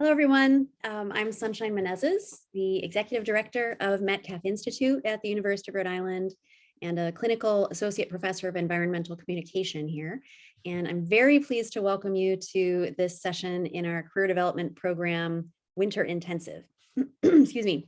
Hello, everyone. Um, I'm Sunshine Menezes, the Executive Director of Metcalf Institute at the University of Rhode Island and a Clinical Associate Professor of Environmental Communication here. And I'm very pleased to welcome you to this session in our Career Development Program Winter Intensive. Excuse me.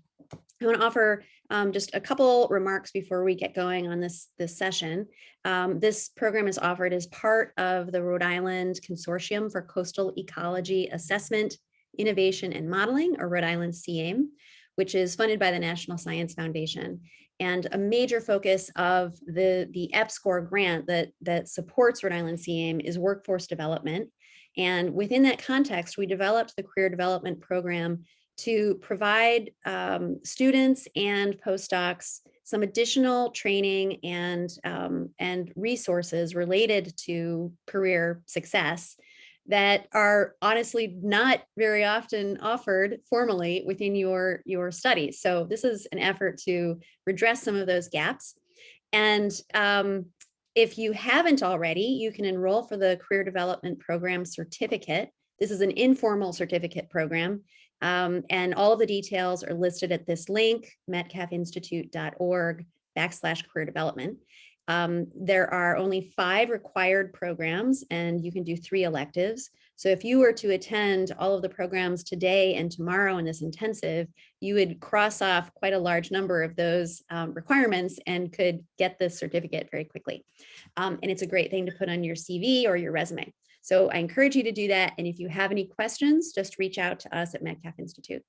I want to offer um, just a couple remarks before we get going on this, this session. Um, this program is offered as part of the Rhode Island Consortium for Coastal Ecology Assessment Innovation and Modeling, or Rhode Island CAIM, which is funded by the National Science Foundation. And a major focus of the, the EPSCoR grant that, that supports Rhode Island CAIM is workforce development. And within that context, we developed the career development program to provide um, students and postdocs some additional training and, um, and resources related to career success that are honestly not very often offered formally within your, your studies. So this is an effort to redress some of those gaps. And um, if you haven't already, you can enroll for the Career Development Program certificate. This is an informal certificate program. Um, and all the details are listed at this link, metcalfinstitute.org backslash career development. Um, there are only five required programs and you can do three electives. So if you were to attend all of the programs today and tomorrow in this intensive, you would cross off quite a large number of those um, requirements and could get the certificate very quickly. Um, and it's a great thing to put on your CV or your resume. So I encourage you to do that. And if you have any questions, just reach out to us at Metcalf Institute.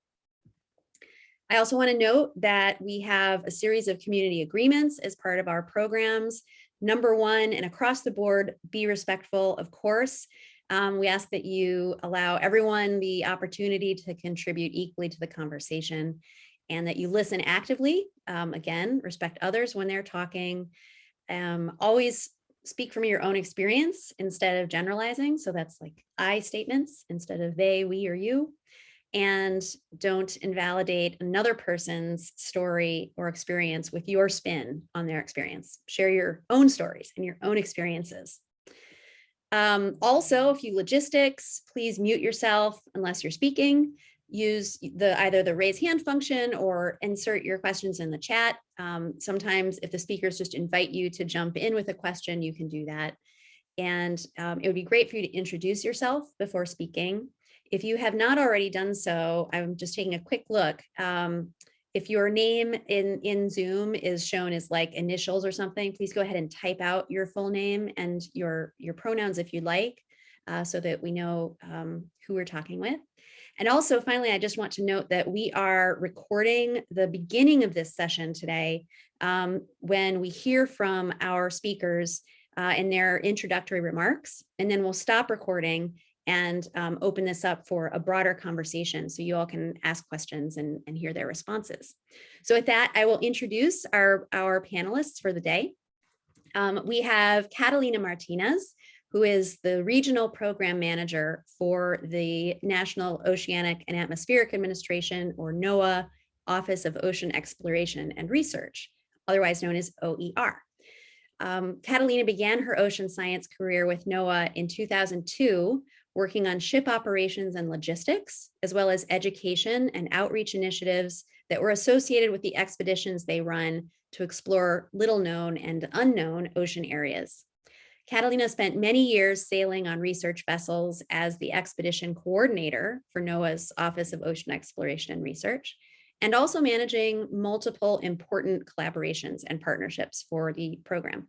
I also want to note that we have a series of community agreements as part of our programs. Number one, and across the board, be respectful, of course. Um, we ask that you allow everyone the opportunity to contribute equally to the conversation and that you listen actively. Um, again, respect others when they're talking. Um, always speak from your own experience instead of generalizing. So that's like I statements instead of they, we, or you and don't invalidate another person's story or experience with your spin on their experience. Share your own stories and your own experiences. Um, also, if you logistics, please mute yourself unless you're speaking. Use the either the raise hand function or insert your questions in the chat. Um, sometimes if the speakers just invite you to jump in with a question, you can do that. And um, it would be great for you to introduce yourself before speaking. If you have not already done so, I'm just taking a quick look. Um, if your name in, in Zoom is shown as like initials or something, please go ahead and type out your full name and your, your pronouns if you'd like, uh, so that we know um, who we're talking with. And also, finally, I just want to note that we are recording the beginning of this session today um, when we hear from our speakers uh, in their introductory remarks, and then we'll stop recording and um, open this up for a broader conversation so you all can ask questions and, and hear their responses. So with that, I will introduce our, our panelists for the day. Um, we have Catalina Martinez, who is the regional program manager for the National Oceanic and Atmospheric Administration, or NOAA, Office of Ocean Exploration and Research, otherwise known as OER. Um, Catalina began her ocean science career with NOAA in 2002 working on ship operations and logistics, as well as education and outreach initiatives that were associated with the expeditions they run to explore little known and unknown ocean areas. Catalina spent many years sailing on research vessels as the expedition coordinator for NOAA's Office of Ocean Exploration and Research, and also managing multiple important collaborations and partnerships for the program.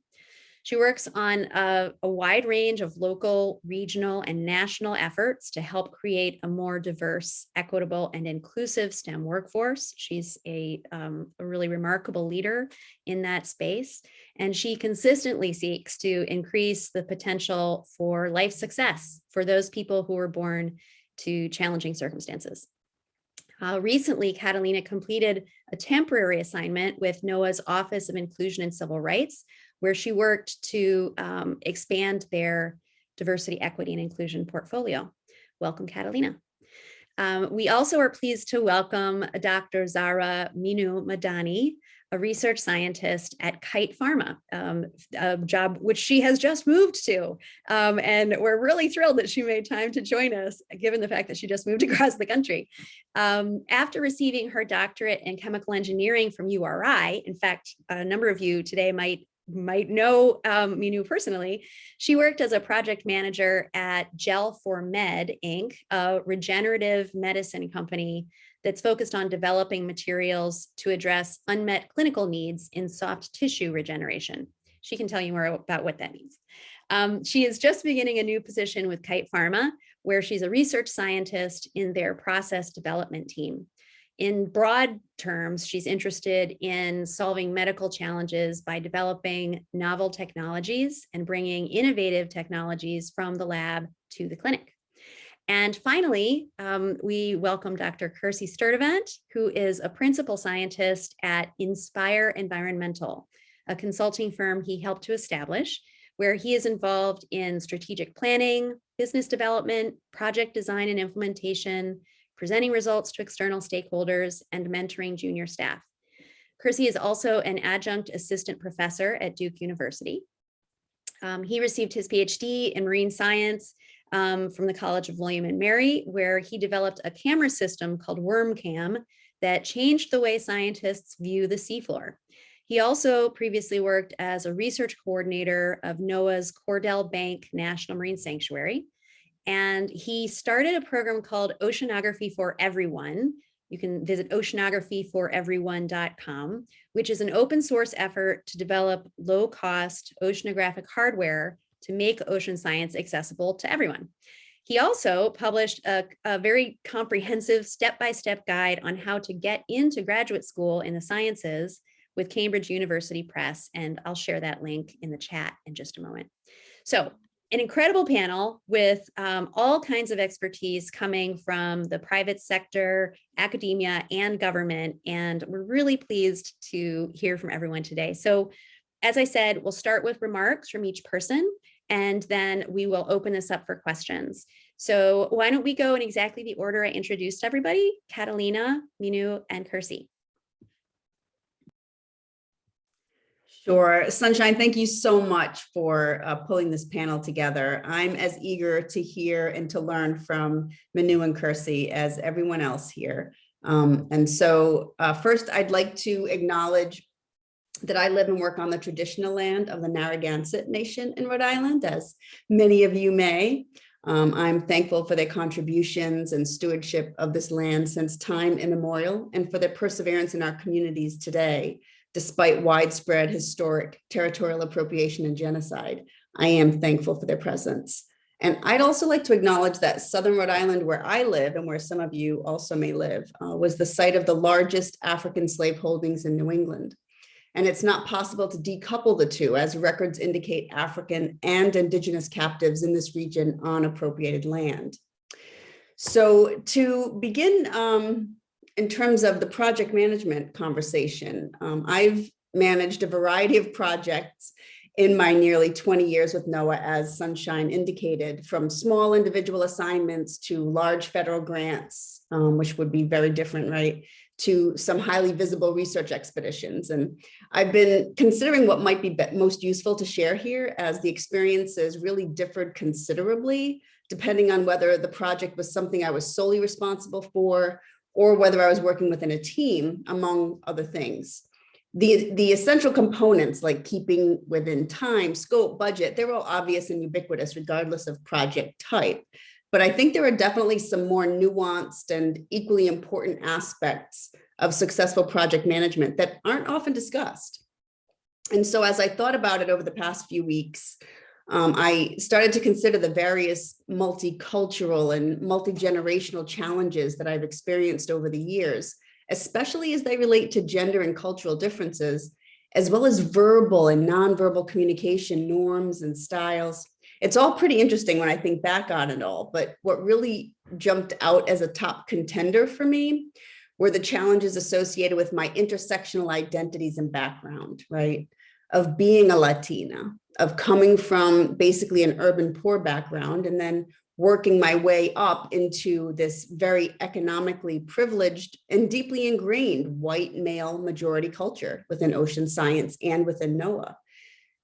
She works on a, a, wide range of local, regional, and national efforts to help create a more diverse, equitable, and inclusive STEM workforce. She's a, um, a really remarkable leader in that space, and she consistently seeks to increase the potential for life success for those people who were born to challenging circumstances. Uh, recently, Catalina completed a temporary assignment with NOAA's Office of Inclusion and Civil Rights, where she worked to um, expand their diversity, equity, and inclusion portfolio. Welcome, Catalina. Um, we also are pleased to welcome Dr. Zara Minu Madani, a research scientist at Kite Pharma, um, a job which she has just moved to. Um, and we're really thrilled that she made time to join us, given the fact that she just moved across the country. Um, after receiving her doctorate in chemical engineering from URI, in fact, a number of you today might might know um, Minu personally, she worked as a project manager at Gel for Med Inc., a regenerative medicine company that's focused on developing materials to address unmet clinical needs in soft tissue regeneration. She can tell you more about what that means. Um, she is just beginning a new position with Kite Pharma, where she's a research scientist in their process development team. In broad terms, she's interested in solving medical challenges by developing novel technologies and bringing innovative technologies from the lab to the clinic. And finally, um, we welcome Dr. Kersey Sturdivant, who is a principal scientist at Inspire Environmental, a consulting firm he helped to establish, where he is involved in strategic planning, business development, project design and implementation, presenting results to external stakeholders, and mentoring junior staff. Kersey is also an adjunct assistant professor at Duke University. Um, he received his PhD in marine science um, from the College of William and Mary, where he developed a camera system called WormCam that changed the way scientists view the seafloor. He also previously worked as a research coordinator of NOAA's Cordell Bank National Marine Sanctuary. And he started a program called Oceanography for Everyone. You can visit oceanographyforeveryone.com, which is an open source effort to develop low cost oceanographic hardware to make ocean science accessible to everyone. He also published a, a very comprehensive step-by-step -step guide on how to get into graduate school in the sciences with Cambridge University Press, and I'll share that link in the chat in just a moment. So an incredible panel with um, all kinds of expertise coming from the private sector, academia, and government, and we're really pleased to hear from everyone today. So as I said, we'll start with remarks from each person, and then we will open this up for questions. So why don't we go in exactly the order I introduced everybody, Catalina, Minu, and Kersey. Sure. Sunshine, thank you so much for uh, pulling this panel together. I'm as eager to hear and to learn from Manu and Kersey as everyone else here. Um, and so uh, first, I'd like to acknowledge that I live and work on the traditional land of the Narragansett Nation in Rhode Island, as many of you may. Um, I'm thankful for their contributions and stewardship of this land since time immemorial and for their perseverance in our communities today, despite widespread historic territorial appropriation and genocide. I am thankful for their presence. And I'd also like to acknowledge that Southern Rhode Island, where I live and where some of you also may live, uh, was the site of the largest African slave holdings in New England and it's not possible to decouple the two as records indicate African and indigenous captives in this region on appropriated land. So to begin um, in terms of the project management conversation, um, I've managed a variety of projects in my nearly 20 years with NOAA as Sunshine indicated, from small individual assignments to large federal grants, um, which would be very different, right? to some highly visible research expeditions. And I've been considering what might be most useful to share here as the experiences really differed considerably, depending on whether the project was something I was solely responsible for or whether I was working within a team, among other things. The, the essential components like keeping within time, scope, budget, they're all obvious and ubiquitous regardless of project type. But I think there are definitely some more nuanced and equally important aspects of successful project management that aren't often discussed. And so as I thought about it over the past few weeks, um, I started to consider the various multicultural and multi-generational challenges that I've experienced over the years, especially as they relate to gender and cultural differences, as well as verbal and nonverbal communication norms and styles it's all pretty interesting when I think back on it all, but what really jumped out as a top contender for me were the challenges associated with my intersectional identities and background, right? Of being a Latina, of coming from basically an urban poor background and then working my way up into this very economically privileged and deeply ingrained white male majority culture within ocean science and within NOAA.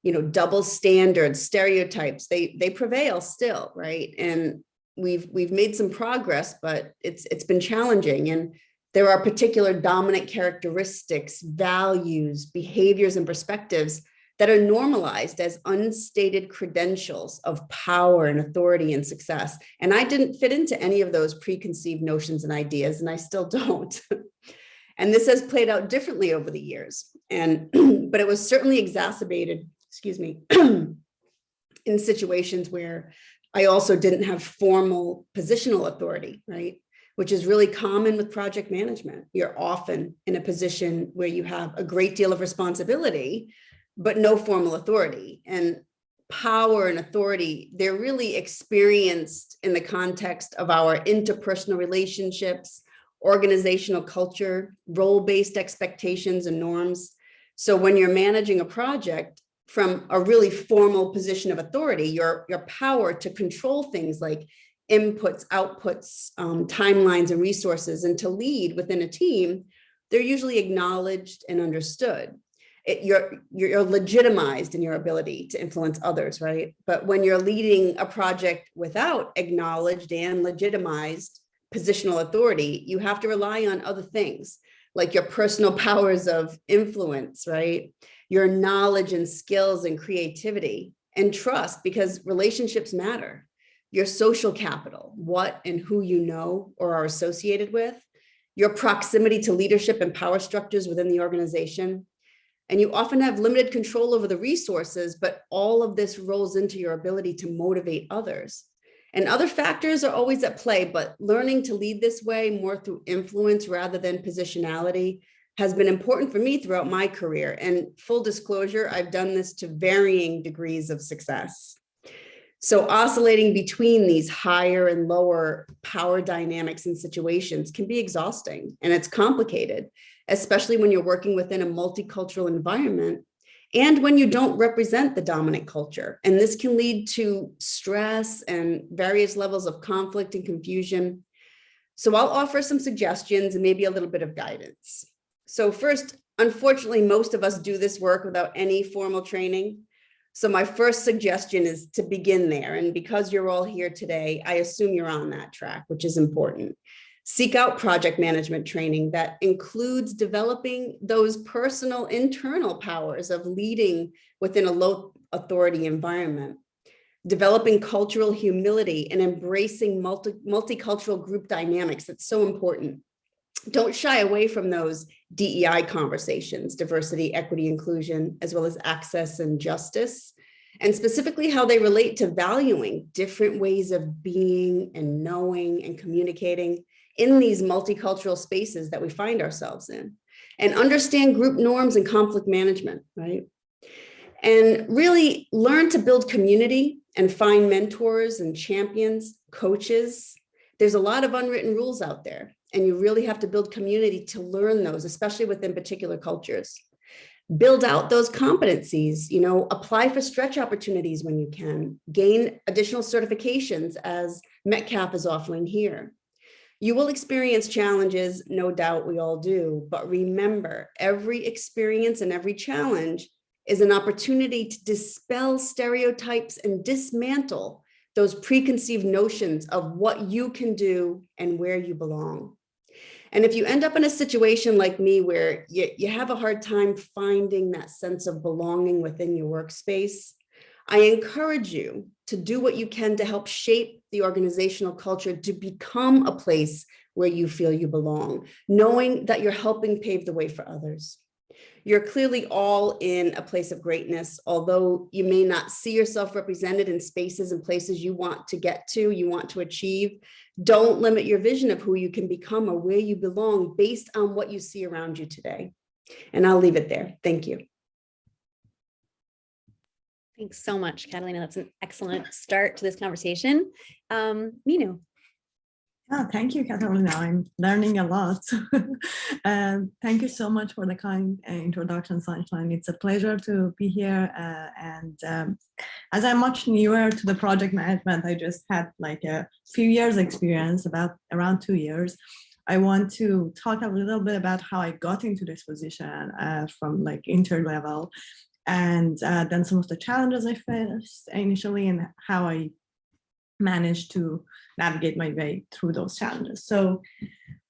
You know, double standards, stereotypes, they they prevail still, right? And we've we've made some progress, but it's it's been challenging. And there are particular dominant characteristics, values, behaviors, and perspectives that are normalized as unstated credentials of power and authority and success. And I didn't fit into any of those preconceived notions and ideas, and I still don't. and this has played out differently over the years. And but it was certainly exacerbated, excuse me, in situations where I also didn't have formal positional authority, right? Which is really common with project management. You're often in a position where you have a great deal of responsibility, but no formal authority. And power and authority, they're really experienced in the context of our interpersonal relationships, organizational culture, role-based expectations and norms. So when you're managing a project from a really formal position of authority, your, your power to control things like inputs, outputs, um, timelines, and resources, and to lead within a team, they're usually acknowledged and understood it, you're, you're legitimized in your ability to influence others, right? But when you're leading a project without acknowledged and legitimized positional authority, you have to rely on other things like your personal powers of influence, right? Your knowledge and skills and creativity and trust because relationships matter. Your social capital, what and who you know or are associated with, your proximity to leadership and power structures within the organization, and you often have limited control over the resources, but all of this rolls into your ability to motivate others. And other factors are always at play, but learning to lead this way more through influence rather than positionality has been important for me throughout my career. And full disclosure, I've done this to varying degrees of success. So oscillating between these higher and lower power dynamics and situations can be exhausting and it's complicated especially when you're working within a multicultural environment and when you don't represent the dominant culture. And this can lead to stress and various levels of conflict and confusion. So I'll offer some suggestions and maybe a little bit of guidance. So first, unfortunately, most of us do this work without any formal training. So my first suggestion is to begin there. And because you're all here today, I assume you're on that track, which is important. Seek out project management training that includes developing those personal internal powers of leading within a low authority environment, developing cultural humility and embracing multi multicultural group dynamics. That's so important. Don't shy away from those DEI conversations, diversity, equity, inclusion, as well as access and justice, and specifically how they relate to valuing different ways of being and knowing and communicating in these multicultural spaces that we find ourselves in and understand group norms and conflict management, right? And really learn to build community and find mentors and champions, coaches. There's a lot of unwritten rules out there and you really have to build community to learn those, especially within particular cultures. Build out those competencies, you know, apply for stretch opportunities when you can, gain additional certifications as Metcalf is offering here. You will experience challenges, no doubt we all do, but remember every experience and every challenge is an opportunity to dispel stereotypes and dismantle those preconceived notions of what you can do and where you belong. And if you end up in a situation like me where you, you have a hard time finding that sense of belonging within your workspace, I encourage you to do what you can to help shape the organizational culture to become a place where you feel you belong, knowing that you're helping pave the way for others. You're clearly all in a place of greatness, although you may not see yourself represented in spaces and places you want to get to, you want to achieve. Don't limit your vision of who you can become or where you belong based on what you see around you today. And I'll leave it there. Thank you. Thanks so much, Catalina. That's an excellent start to this conversation. Um, Minu. Yeah, thank you, Catalina. I'm learning a lot. um, thank you so much for the kind uh, introduction, Sunshine. It's a pleasure to be here. Uh, and um, as I'm much newer to the project management, I just had like a few years experience, about around two years. I want to talk a little bit about how I got into this position uh, from like inter level and uh, then some of the challenges I faced initially and how I managed to navigate my way through those challenges. So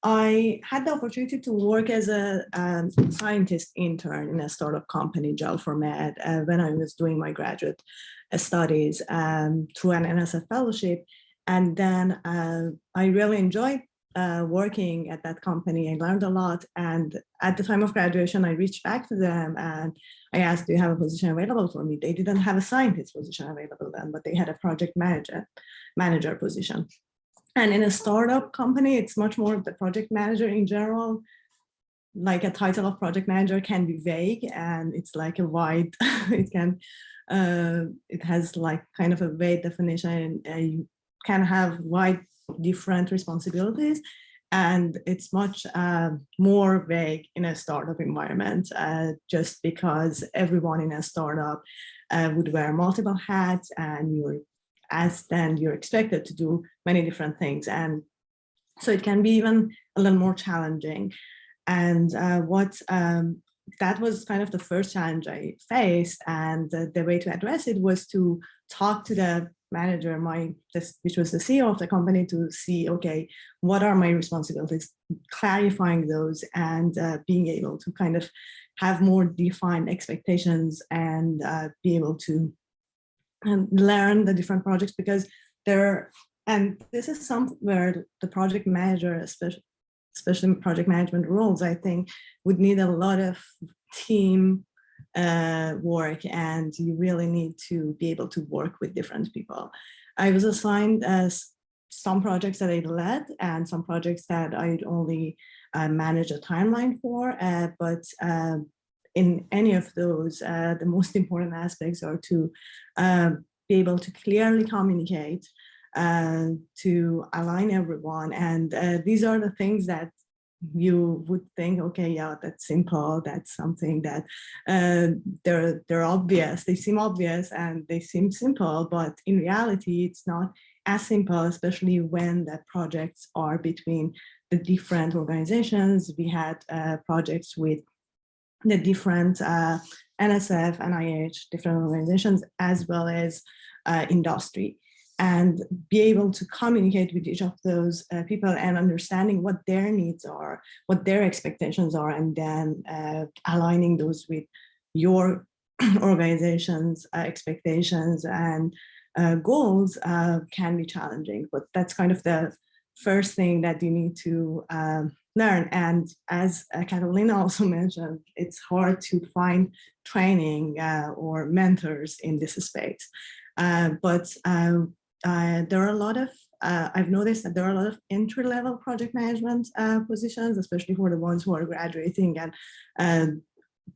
I had the opportunity to work as a um, scientist intern in a startup company, Gel4Med, uh, when I was doing my graduate uh, studies um, through an NSF fellowship. And then uh, I really enjoyed uh, working at that company. I learned a lot. And at the time of graduation, I reached back to them and I asked, do you have a position available for me? They didn't have a scientist position available then, but they had a project manager, manager position. And in a startup company, it's much more the project manager in general. Like a title of project manager can be vague and it's like a wide, it can, uh, it has like kind of a vague definition. and you can have wide different responsibilities and it's much uh, more vague in a startup environment uh, just because everyone in a startup uh, would wear multiple hats and you're as then you're expected to do many different things and so it can be even a little more challenging. And uh, what um, that was kind of the first challenge I faced and the, the way to address it was to talk to the manager, my this, which was the CEO of the company, to see, okay, what are my responsibilities, clarifying those and uh, being able to kind of have more defined expectations and uh, be able to um, learn the different projects because there, and this is somewhere the project manager, especially especially project management roles, I think would need a lot of team uh, work and you really need to be able to work with different people. I was assigned as some projects that I led and some projects that I'd only uh, manage a timeline for, uh, but uh, in any of those, uh, the most important aspects are to uh, be able to clearly communicate, uh, to align everyone. And these are the things that you would think, okay, yeah, that's simple. That's something that uh, they're they're obvious. They seem obvious and they seem simple, but in reality, it's not as simple, especially when the projects are between the different organizations. We had uh, projects with the different uh, NSF, NIH, different organizations, as well as uh, industry and be able to communicate with each of those uh, people and understanding what their needs are, what their expectations are, and then uh, aligning those with your organization's uh, expectations and uh, goals uh, can be challenging, but that's kind of the first thing that you need to um, learn. And as uh, Catalina also mentioned, it's hard to find training or mentors in this space. Uh, but um, uh, there are a lot of, uh, I've noticed that there are a lot of entry-level project management uh, positions, especially for the ones who are graduating and uh,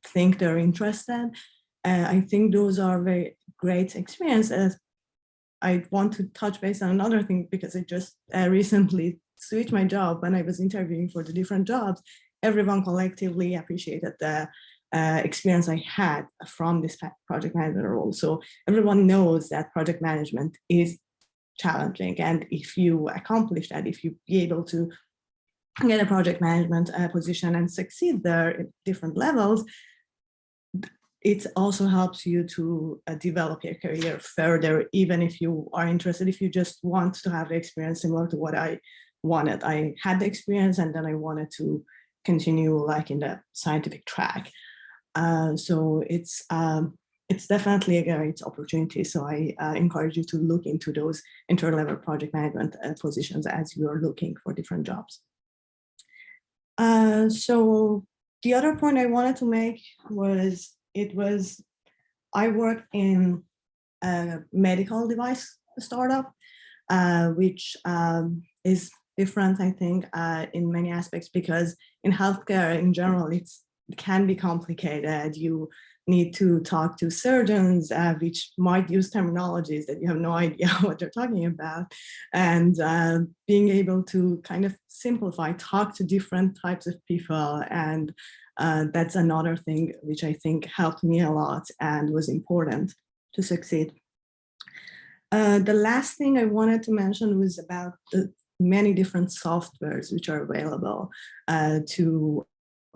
think they're interested. Uh, I think those are very great experiences. I want to touch base on another thing because I just uh, recently switched my job when I was interviewing for the different jobs. Everyone collectively appreciated the uh, experience I had from this project management role. So everyone knows that project management is challenging. And if you accomplish that, if you be able to get a project management uh, position and succeed there at different levels, it also helps you to uh, develop your career further, even if you are interested, if you just want to have the experience similar to what I wanted. I had the experience and then I wanted to continue like in the scientific track. Uh, so it's um, it's definitely a great opportunity. So I uh, encourage you to look into those inter-level project management uh, positions as you are looking for different jobs. Uh, so the other point I wanted to make was it was I work in a medical device startup, uh, which um, is different, I think, uh, in many aspects because in healthcare in general, it's, it can be complicated. You need to talk to surgeons, uh, which might use terminologies that you have no idea what they're talking about, and uh, being able to kind of simplify, talk to different types of people. And uh, that's another thing which I think helped me a lot and was important to succeed. Uh, the last thing I wanted to mention was about the many different softwares which are available uh, to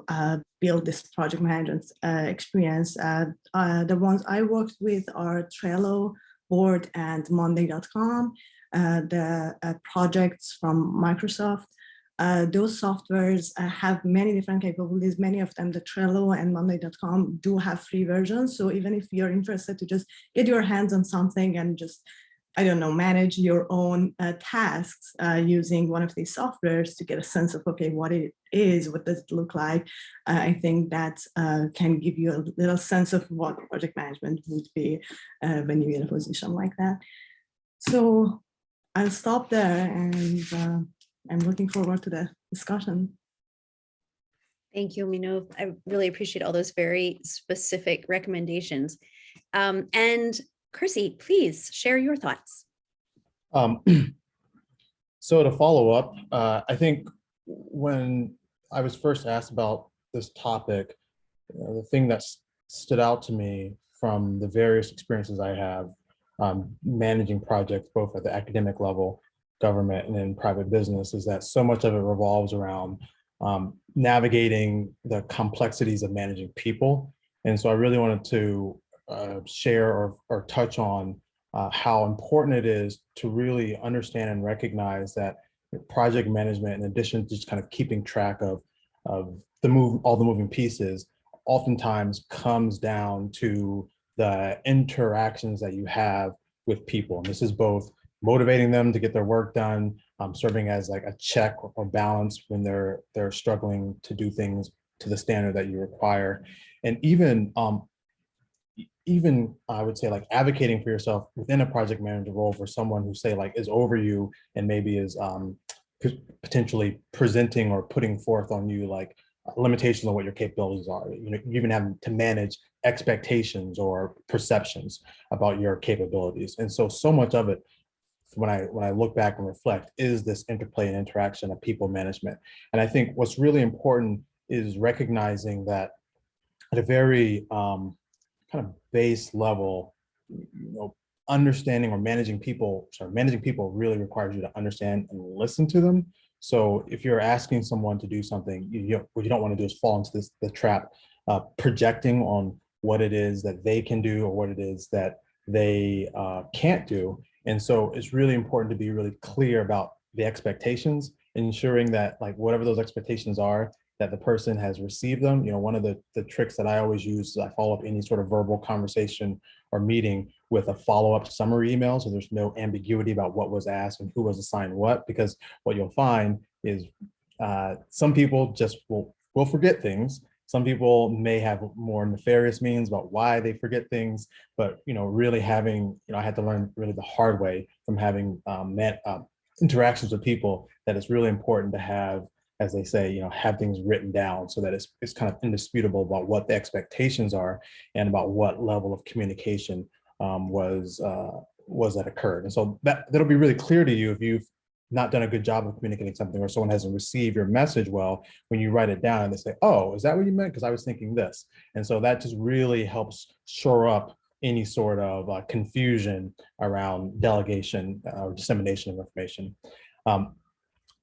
uh, build this project management uh, experience. Uh, uh, the ones I worked with are Trello, Board, and Monday.com, uh, the projects from Microsoft. Those softwares have many different capabilities. Many of them, the Trello and Monday.com do have free versions. So even if you're interested to just get your hands on something and just I don't know, manage your own uh, tasks uh, using one of these softwares to get a sense of, okay, what it is, what does it look like? Uh, I think that uh, can give you a little sense of what project management would be uh, when you're in a position like that. So I'll stop there and uh, I'm looking forward to the discussion. Thank you, Minov. I really appreciate all those very specific recommendations. Um, and Kersey, please share your thoughts. Um, so to follow up, uh, I think when I was first asked about this topic, you know, the thing that stood out to me from the various experiences I have um, managing projects, both at the academic level, government, and in private business, is that so much of it revolves around um, navigating the complexities of managing people. And so I really wanted to uh, share or, or touch on uh, how important it is to really understand and recognize that project management, in addition to just kind of keeping track of, of the move, all the moving pieces, oftentimes comes down to the interactions that you have with people. And this is both motivating them to get their work done, um, serving as like a check or balance when they're they're struggling to do things to the standard that you require. And even um, even I would say like advocating for yourself within a project manager role for someone who say like is over you and maybe is um, potentially presenting or putting forth on you like limitations on what your capabilities are. You know, even have to manage expectations or perceptions about your capabilities. And so, so much of it when I when I look back and reflect is this interplay and interaction of people management. And I think what's really important is recognizing that at a very um, kind of base level, you know, understanding or managing people, sorry, managing people really requires you to understand and listen to them. So if you're asking someone to do something, you, you what you don't want to do is fall into this the trap, uh, projecting on what it is that they can do or what it is that they uh, can't do. And so it's really important to be really clear about the expectations, ensuring that like whatever those expectations are, that the person has received them. You know, one of the, the tricks that I always use is I follow up any sort of verbal conversation or meeting with a follow-up summary email. So there's no ambiguity about what was asked and who was assigned what, because what you'll find is uh, some people just will, will forget things. Some people may have more nefarious means about why they forget things, but you know, really having, you know, I had to learn really the hard way from having um, met, uh, interactions with people that it's really important to have as they say, you know, have things written down so that it's, it's kind of indisputable about what the expectations are and about what level of communication um, was uh, was that occurred. And so that that'll be really clear to you if you've not done a good job of communicating something or someone hasn't received your message well when you write it down and they say, oh, is that what you meant? Because I was thinking this. And so that just really helps shore up any sort of uh, confusion around delegation uh, or dissemination of information. Um,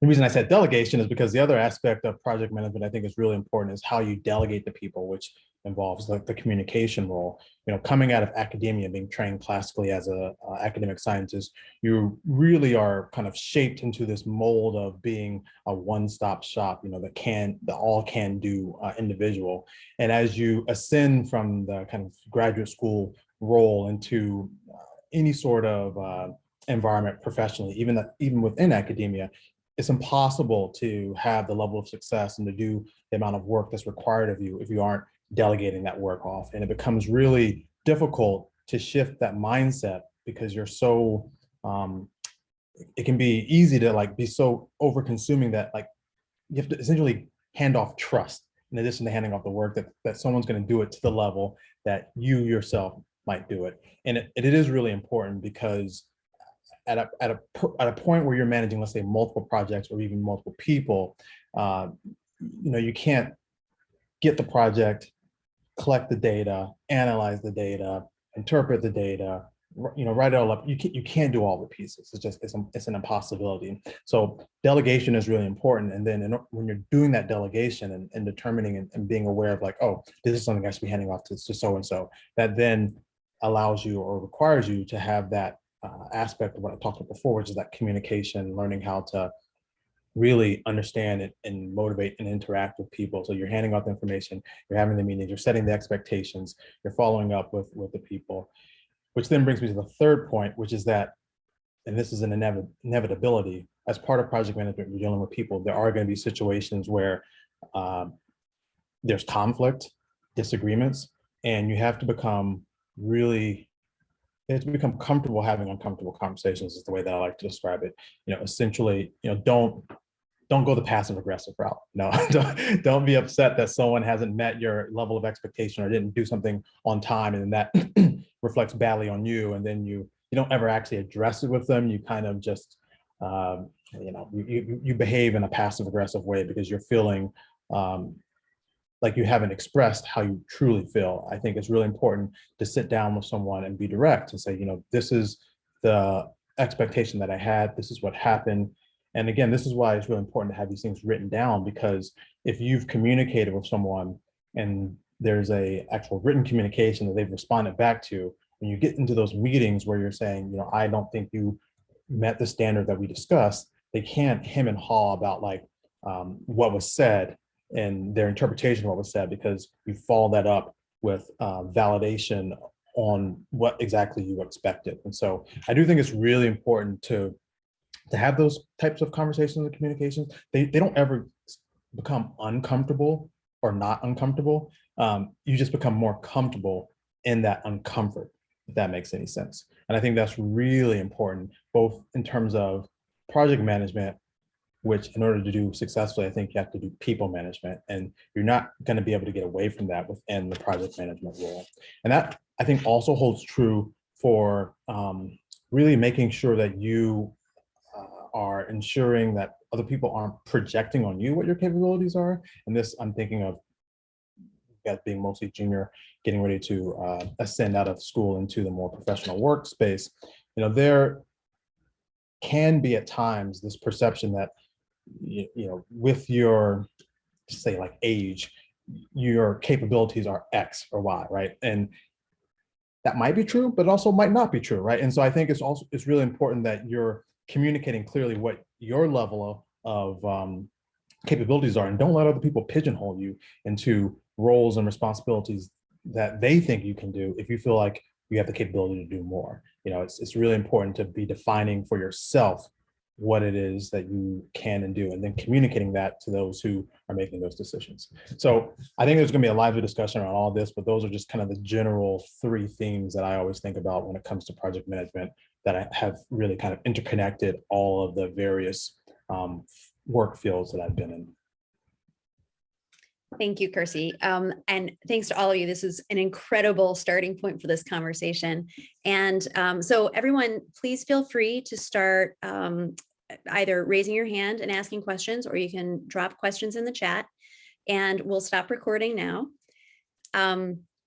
the reason I said delegation is because the other aspect of project management I think is really important is how you delegate to people, which involves like the communication role. You know, coming out of academia, being trained classically as a uh, academic scientist, you really are kind of shaped into this mold of being a one-stop shop. You know, the can, the all can do uh, individual. And as you ascend from the kind of graduate school role into uh, any sort of uh, environment professionally, even even within academia, it's impossible to have the level of success and to do the amount of work that's required of you if you aren't delegating that work off. And it becomes really difficult to shift that mindset because you're so, um, it can be easy to like be so over consuming that like you have to essentially hand off trust. in addition to handing off the work, that, that someone's going to do it to the level that you yourself might do it. And it, it is really important because at a, at a, at a point where you're managing, let's say, multiple projects or even multiple people, uh, you know, you can't get the project, collect the data, analyze the data, interpret the data, you know, write it all up. You can't, you can't do all the pieces. It's just, it's, a- it's an impossibility. So delegation is really important. And then in when you're doing that delegation and, and determining and, and being aware of like, oh, this is something I should be handing off to, to so-and-so, that then allows you or requires you to have that uh, aspect of what I talked about before, which is that communication, learning how to really understand it and motivate and interact with people. So you're handing out the information, you're having the meetings, you're setting the expectations, you're following up with, with the people. Which then brings me to the third point, which is that, and this is an inevit- inevitability, as part of project management, you're dealing with people, there are going to be situations where um, there's conflict, disagreements, and you have to become really you have to become comfortable having uncomfortable conversations is the way that I like to describe it. You know, essentially, you know, don't don't go the passive aggressive route. No, don't, don't be upset that someone hasn't met your level of expectation or didn't do something on time and that reflects badly on you. And then you you don't ever actually address it with them. You kind of just um, you know you, you you behave in a passive aggressive way because you're feeling um, like you haven't expressed how you truly feel. I think it's really important to sit down with someone and be direct and say, you know, this is the expectation that I had. This is what happened. And again, this is why it's really important to have these things written down because if you've communicated with someone and there's a actual written communication that they've responded back to, when you get into those meetings where you're saying, you know, I don't think you met the standard that we discussed, they can't hem and haw about like um, what was said and their interpretation of what was said because you follow that up with uh, validation on what exactly you expected. And so I do think it's really important to to have those types of conversations and communications. They, they don't ever become uncomfortable or not uncomfortable. Um, you just become more comfortable in that uncomfort, if that makes any sense. And I think that's really important, both in terms of project management, which in order to do successfully, I think you have to do people management and you're not going to be able to get away from that within the project management role. And that I think also holds true for um, really making sure that you uh, are ensuring that other people aren't projecting on you what your capabilities are. And this I'm thinking of guys being mostly junior, getting ready to uh, ascend out of school into the more professional workspace. You know, there can be at times this perception that you, you know, with your, say like age, your capabilities are X or Y, right? And that might be true, but also might not be true, right? And so I think it's also, it's really important that you're communicating clearly what your level of, um, capabilities are and don't let other people pigeonhole you into roles and responsibilities that they think you can do if you feel like you have the capability to do more. You know, it's, it's really important to be defining for yourself what it is that you can and do, and then communicating that to those who are making those decisions. So I think there's gonna be a lively discussion around all this, but those are just kind of the general three themes that I always think about when it comes to project management that I have really kind of interconnected all of the various um, work fields that I've been in. Thank you, Kersey. Um, and thanks to all of you. This is an incredible starting point for this conversation. And um, so everyone, please feel free to start um, either raising your hand and asking questions, or you can drop questions in the chat and we'll stop recording now. Um,